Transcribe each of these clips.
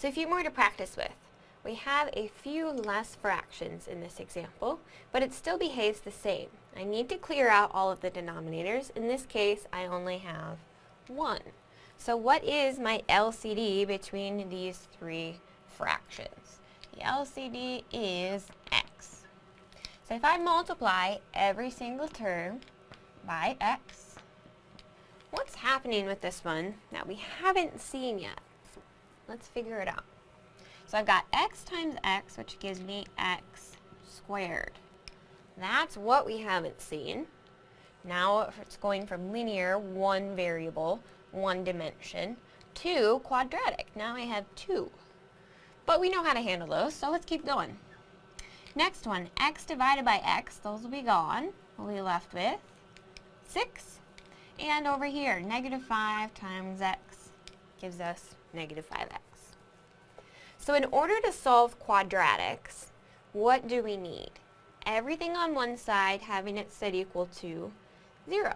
So a few more to practice with. We have a few less fractions in this example, but it still behaves the same. I need to clear out all of the denominators. In this case, I only have one. So what is my LCD between these three fractions? The LCD is x. So if I multiply every single term by x, what's happening with this one that we haven't seen yet? Let's figure it out. So I've got x times x, which gives me x squared. That's what we haven't seen. Now it's going from linear, one variable, one dimension, to quadratic. Now I have two. But we know how to handle those, so let's keep going. Next one, x divided by x, those will be gone. We'll be left with 6. And over here, negative 5 times x gives us negative 5x. So in order to solve quadratics, what do we need? Everything on one side having it set equal to 0.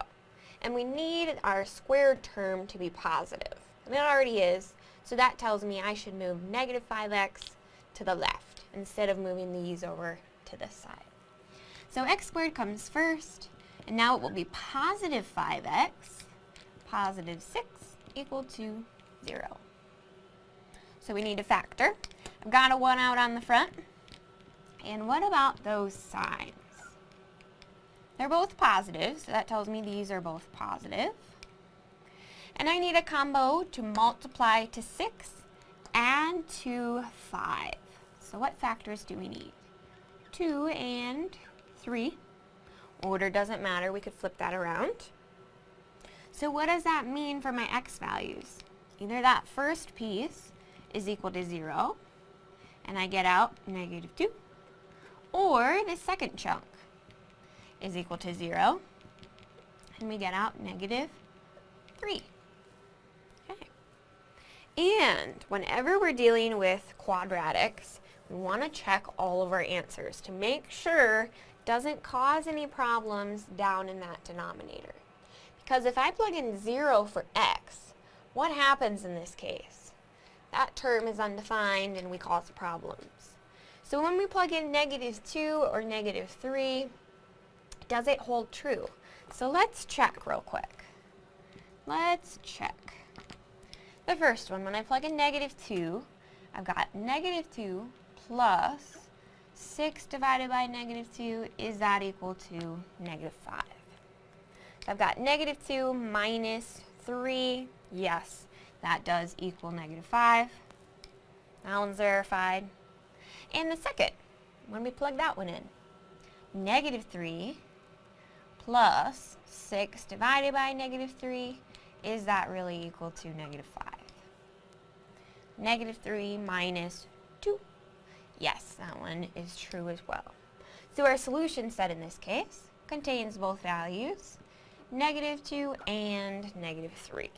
And we need our squared term to be positive. And it already is, so that tells me I should move negative 5x to the left instead of moving these over to this side. So x squared comes first, and now it will be positive 5x, positive 6 equal to 0. So we need a factor. I've got a 1 out on the front. And what about those signs? They're both positive, so that tells me these are both positive. And I need a combo to multiply to 6 and to 5. So what factors do we need? 2 and 3. Order doesn't matter, we could flip that around. So what does that mean for my x values? Either that first piece is equal to 0, and I get out negative 2, or the second chunk is equal to 0, and we get out negative 3. Okay. And whenever we're dealing with quadratics, we want to check all of our answers to make sure doesn't cause any problems down in that denominator. Because if I plug in 0 for x, what happens in this case? That term is undefined and we cause problems. So when we plug in negative 2 or negative 3, does it hold true? So let's check real quick. Let's check. The first one, when I plug in negative 2, I've got negative 2 plus 6 divided by negative 2, is that equal to negative 5? I've got negative 2 minus 3, yes, that does equal negative 5. That one's verified. And the second, when we plug that one in, negative 3 plus 6 divided by negative 3, is that really equal to negative 5? Negative 3 minus 2. Yes, that one is true as well. So our solution set in this case contains both values, negative 2 and negative 3.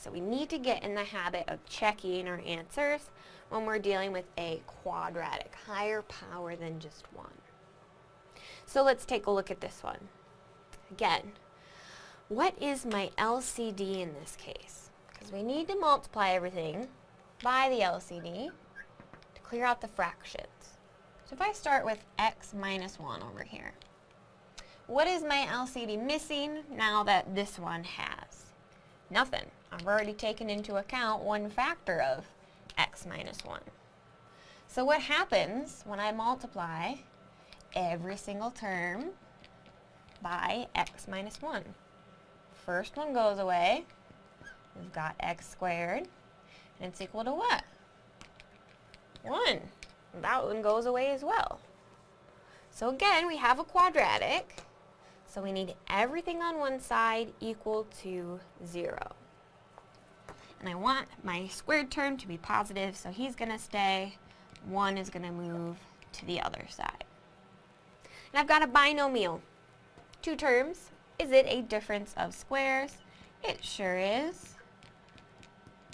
So we need to get in the habit of checking our answers when we're dealing with a quadratic, higher power than just one. So let's take a look at this one. Again, what is my LCD in this case? Because we need to multiply everything by the LCD to clear out the fractions. So if I start with x minus 1 over here, what is my LCD missing now that this one has? Nothing. I've already taken into account one factor of x minus 1. So what happens when I multiply every single term by x minus 1? First one goes away. We've got x squared, and it's equal to what? 1. That one goes away as well. So again, we have a quadratic, so we need everything on one side equal to 0 and I want my squared term to be positive, so he's going to stay. 1 is going to move to the other side. And I've got a binomial. Two terms. Is it a difference of squares? It sure is.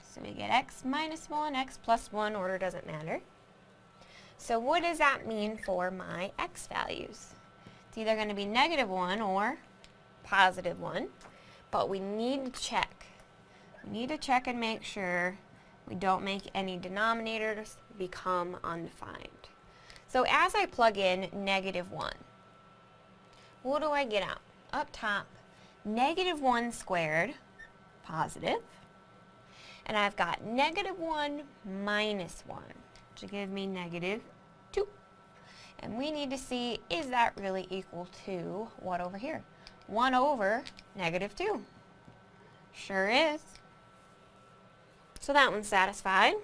So we get x minus 1, x plus 1, order doesn't matter. So what does that mean for my x values? It's either going to be negative 1 or positive 1, but we need to check we need to check and make sure We don't make any denominators become undefined. So as I plug in negative 1, what do I get out? Up top, negative 1 squared, positive. and I've got negative 1 minus 1, to give me negative 2. And we need to see, is that really equal to what over here? 1 over negative 2. Sure is. So that one's satisfied.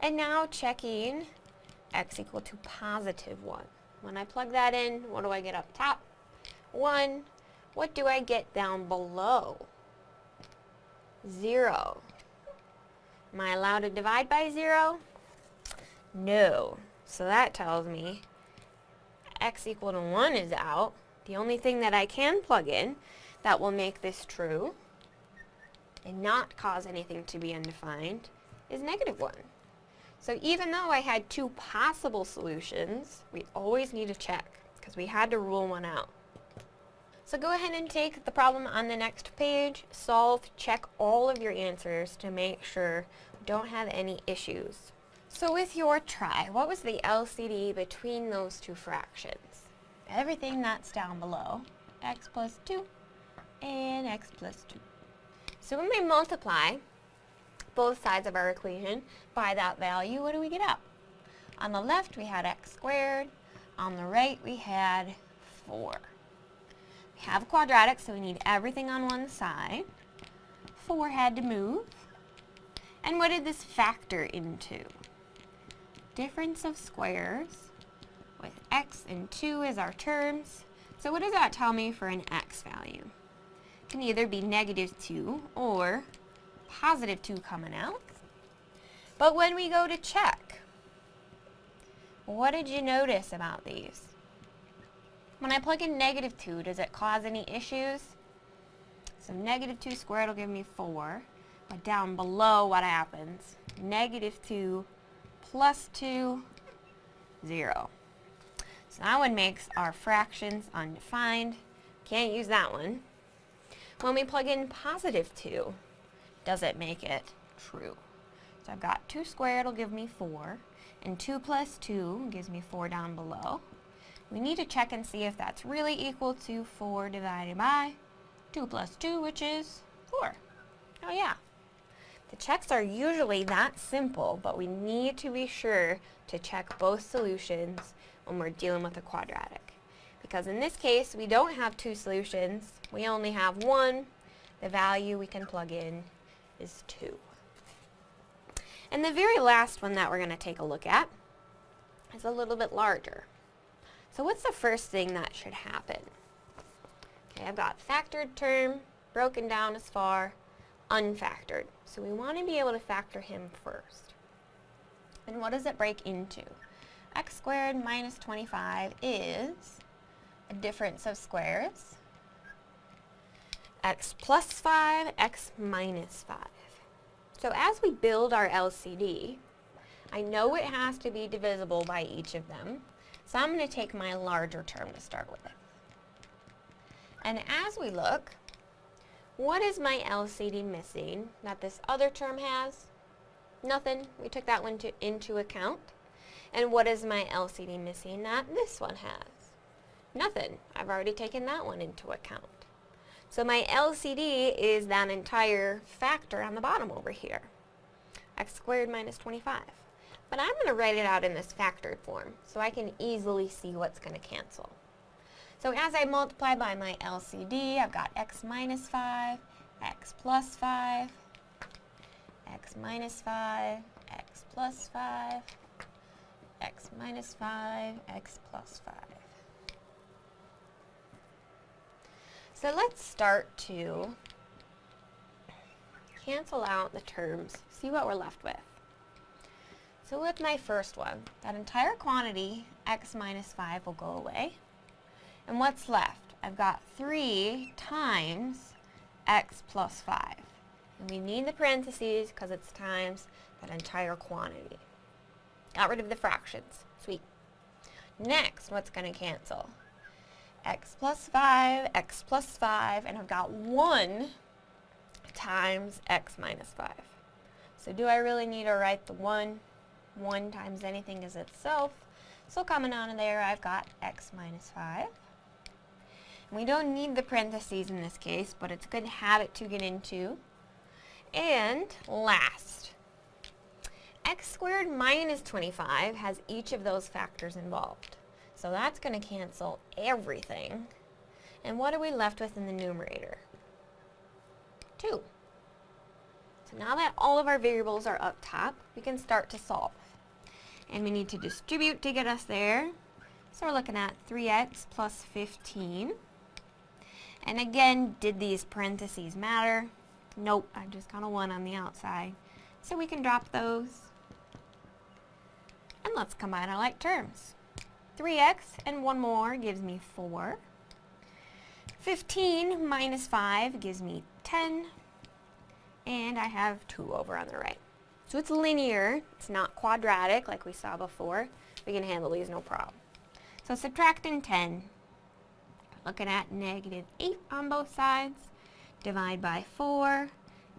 And now checking x equal to positive 1. When I plug that in, what do I get up top? 1. What do I get down below? 0. Am I allowed to divide by 0? No. So that tells me x equal to 1 is out. The only thing that I can plug in that will make this true and not cause anything to be undefined is negative 1. So even though I had two possible solutions, we always need to check because we had to rule one out. So go ahead and take the problem on the next page, solve, check all of your answers to make sure you don't have any issues. So with your try, what was the LCD between those two fractions? Everything that's down below, x plus 2 and x plus 2. So when we multiply both sides of our equation by that value, what do we get up? On the left we had x squared, on the right we had 4. We have a quadratic so we need everything on one side. 4 had to move. And what did this factor into? Difference of squares with x and 2 as our terms. So what does that tell me for an x value? Can either be negative 2 or positive 2 coming out. But when we go to check, what did you notice about these? When I plug in negative 2, does it cause any issues? So negative 2 squared will give me 4. But down below, what happens? Negative 2 plus 2, 0. So that one makes our fractions undefined. Can't use that one. When we plug in positive 2, does it make it true? So I've got 2 squared will give me 4, and 2 plus 2 gives me 4 down below. We need to check and see if that's really equal to 4 divided by 2 plus 2, which is 4. Oh yeah. The checks are usually that simple, but we need to be sure to check both solutions when we're dealing with a quadratic. Because in this case, we don't have two solutions, we only have one. The value we can plug in is 2. And the very last one that we're going to take a look at is a little bit larger. So what's the first thing that should happen? Okay, I've got factored term broken down as far, unfactored. So we want to be able to factor him first. And what does it break into? x squared minus 25 is difference of squares. x plus 5, x minus 5. So as we build our LCD, I know it has to be divisible by each of them. So I'm going to take my larger term to start with. And as we look, what is my LCD missing that this other term has? Nothing. We took that one to, into account. And what is my LCD missing that this one has? Nothing. I've already taken that one into account. So my LCD is that entire factor on the bottom over here. x squared minus 25. But I'm going to write it out in this factored form so I can easily see what's going to cancel. So as I multiply by my LCD, I've got x minus 5, x plus 5, x minus 5, x plus 5, x minus 5, x plus 5. So let's start to cancel out the terms, see what we're left with. So with my first one, that entire quantity, x minus 5, will go away. And what's left? I've got 3 times x plus 5. And we need the parentheses because it's times that entire quantity. Got rid of the fractions. Sweet. Next, what's going to cancel? X plus 5, x plus 5, and I've got 1 times x minus 5. So do I really need to write the 1? 1 times anything is itself. So coming out of there, I've got x minus 5. We don't need the parentheses in this case, but it's a good habit to get into. And last, x squared minus 25 has each of those factors involved. So that's going to cancel everything. And what are we left with in the numerator? 2. So now that all of our variables are up top, we can start to solve. And we need to distribute to get us there. So we're looking at 3x plus 15. And again, did these parentheses matter? Nope, I just got a 1 on the outside. So we can drop those. And let's combine our like terms. 3x and one more gives me 4. 15 minus 5 gives me 10. And I have 2 over on the right. So it's linear. It's not quadratic like we saw before. We can handle these no problem. So subtracting 10, looking at negative 8 on both sides. Divide by 4.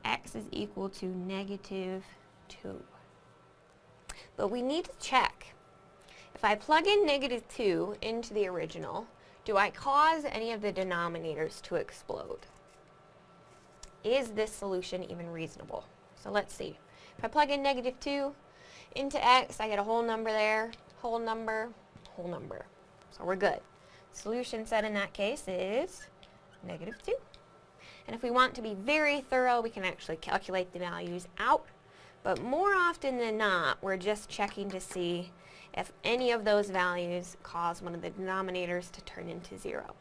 x is equal to negative 2. But we need to check. If I plug in negative 2 into the original, do I cause any of the denominators to explode? Is this solution even reasonable? So let's see. If I plug in negative 2 into x, I get a whole number there, whole number, whole number. So we're good. Solution set in that case is negative 2. And if we want to be very thorough, we can actually calculate the values out. But more often than not, we're just checking to see if any of those values cause one of the denominators to turn into 0.